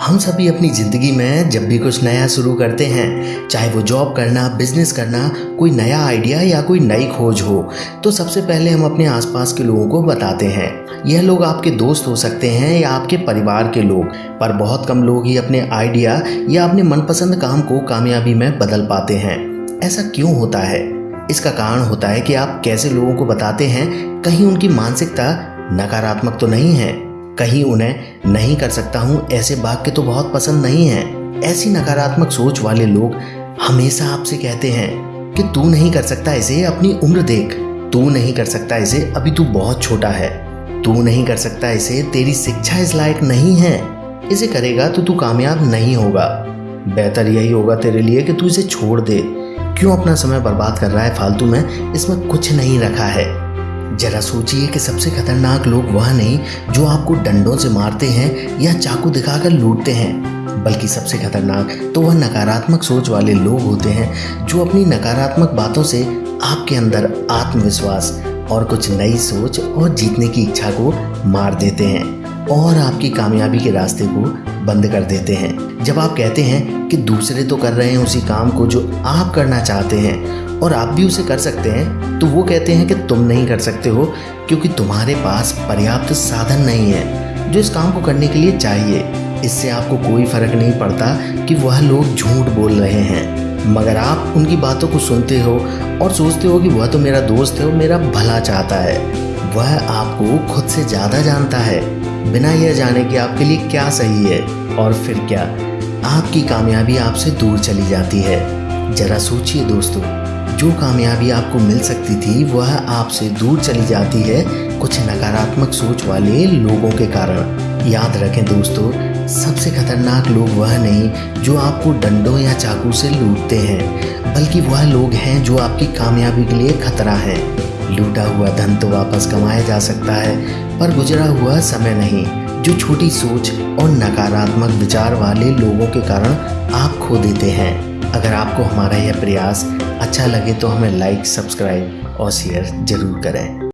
हम सभी अपनी ज़िंदगी में जब भी कुछ नया शुरू करते हैं, चाहे वो जॉब करना बिज़नेस करना, कोई नया आइडिया या कोई नई खोज हो तो सबसे पहले हम अपने आसपास के लोगों को बताते हैं। यह लोग आपके दोस्त हो सकते हैं या आपके परिवार के लोग, पर बहुत कम लोग ही अपने आइडिया या अपने मनपसंद काम को कामयाबी में बदल पाते हैं। ऐसा क्यों होता है? इसका कारण होता है कि आप कैसे लोगों को बताते हैं, कहीं उनकी मानसिकता नकारात्मक तो नहीं है। कहीं उन्हें नहीं कर सकता हूँ। ऐसे वाक्य तो बहुत पसंद नहीं है। ऐसी नकारात्मक सोच वाले लोग हमेशा आपसे कहते हैं कि तू नहीं कर सकता इसे अपनी उम्र देख। तू नहीं कर सकता इसे, अभी तू बहुत छोटा है। तू नहीं कर सकता इसे, तेरी शिक्षा इस लायक नहीं है। इसे करेगा तो तू कामयाब नहीं होगा। बेहतर यही होगा तेरे लिए कि तू इसे छोड़ दे। क्यों अपना समय बर्बाद कर रहा है फालतू में? इसमें कुछ नहीं रखा है। जरा सोचिए कि सबसे खतरनाक लोग वह नहीं जो आपको डंडों से मारते हैं या चाकू दिखाकर लूटते हैं। बल्कि सबसे खतरनाक तो वह नकारात्मक सोच वाले लोग होते हैं जो अपनी नकारात्मक बातों से आपके अंदर आत्मविश्वास और कुछ नई सोच और जीतने की इच्छा को मार देते हैं और आपकी कामयाबी के रास्ते को बंद कर देते हैं। जब आप कहते हैं कि दूसरे तो कर रहे हैं उसी काम को जो आप करना चाहते हैं और आप भी उसे कर सकते हैं तो वो कहते हैं कि तुम नहीं कर सकते हो, क्योंकि तुम्हारे पास पर्याप्त साधन नहीं है, जो इस काम को करने के लिए चाहिए। इससे आपको कोई फ़र्क नहीं पड़ता कि वह लोग झूठ बोल रहे हैं। मगर आप उनकी बातों को सुनते हो और सोचते हो कि वह तो मेरा दोस्त है और मेरा भला चाहता है। वह आपको खुद से ज़्यादा जानता है, बिना यह जाने कि आपके लिए क्या सही है। और फिर क्या? आपकी कामयाबी आपसे दूर चली जाती है। जरा सोचिए दोस्तों। जो कामयाबी आपको मिल सकती थी, वह आपसे दूर चली जाती है कुछ नकारात्मक सोच वाले लोगों के कारण। याद रखें दोस्तों, सबसे खतरनाक लोग वह नहीं जो आपको डंडों या चाकू से लूटते हैं, बल्कि वह लोग हैं जो आपकी कामयाबी के लिए खतरा है। लूटा हुआ धन तो वापस कमाया जा सकता है, पर गुजरा हुआ समय नहीं, जो छोटी सोच और नकारात्मक विचार वाले लोगों के कारण आप खो देते हैं। अगर आपको हमारा यह प्रयास अच्छा लगे तो हमें लाइक सब्सक्राइब और शेयर ज़रूर करें।